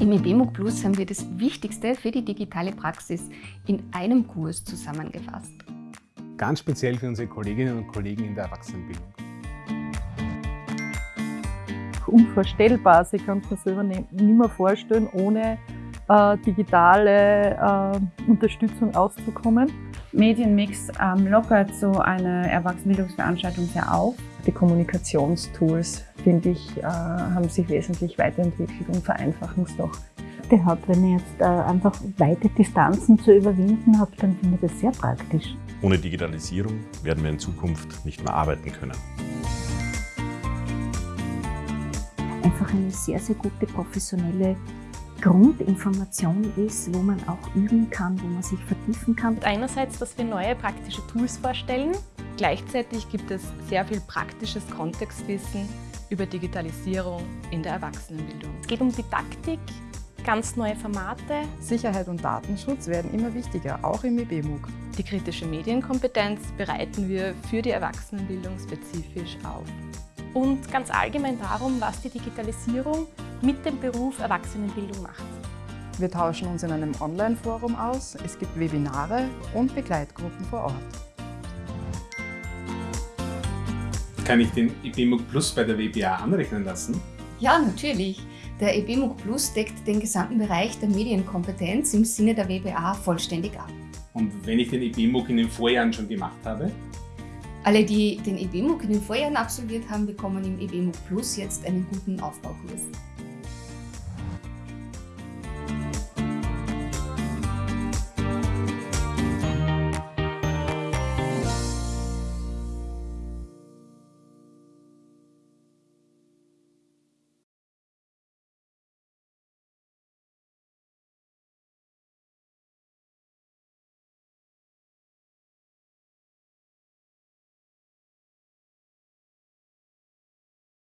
Im EBMUG Plus haben wir das Wichtigste für die digitale Praxis in einem Kurs zusammengefasst. Ganz speziell für unsere Kolleginnen und Kollegen in der Erwachsenenbildung. Unvorstellbar, Sie können es selber nicht mehr vorstellen, ohne äh, digitale äh, Unterstützung auszukommen. Medienmix ähm, lockert so eine Erwachsenenbildungsveranstaltung sehr auf. Die Kommunikationstools, finde ich, äh, haben sich wesentlich weiterentwickelt und vereinfachen es doch. Hat, wenn ihr jetzt äh, einfach weite Distanzen zu überwinden habt, dann finde ich das sehr praktisch. Ohne Digitalisierung werden wir in Zukunft nicht mehr arbeiten können. Einfach eine sehr, sehr gute professionelle Grundinformation ist, wo man auch üben kann, wo man sich vertiefen kann. Einerseits, dass wir neue praktische Tools vorstellen. Gleichzeitig gibt es sehr viel praktisches Kontextwissen über Digitalisierung in der Erwachsenenbildung. Es geht um Didaktik, ganz neue Formate. Sicherheit und Datenschutz werden immer wichtiger, auch im IBMUG. Die kritische Medienkompetenz bereiten wir für die Erwachsenenbildung spezifisch auf. Und ganz allgemein darum, was die Digitalisierung mit dem Beruf Erwachsenenbildung macht. Wir tauschen uns in einem Online-Forum aus, es gibt Webinare und Begleitgruppen vor Ort. Kann ich den IBMUG Plus bei der WBA anrechnen lassen? Ja, natürlich. Der EBMUG Plus deckt den gesamten Bereich der Medienkompetenz im Sinne der WBA vollständig ab. Und wenn ich den EBMUG in den Vorjahren schon gemacht habe? Alle, die den EBMUG in den Vorjahren absolviert haben, bekommen im EBMUG Plus jetzt einen guten Aufbaukurs.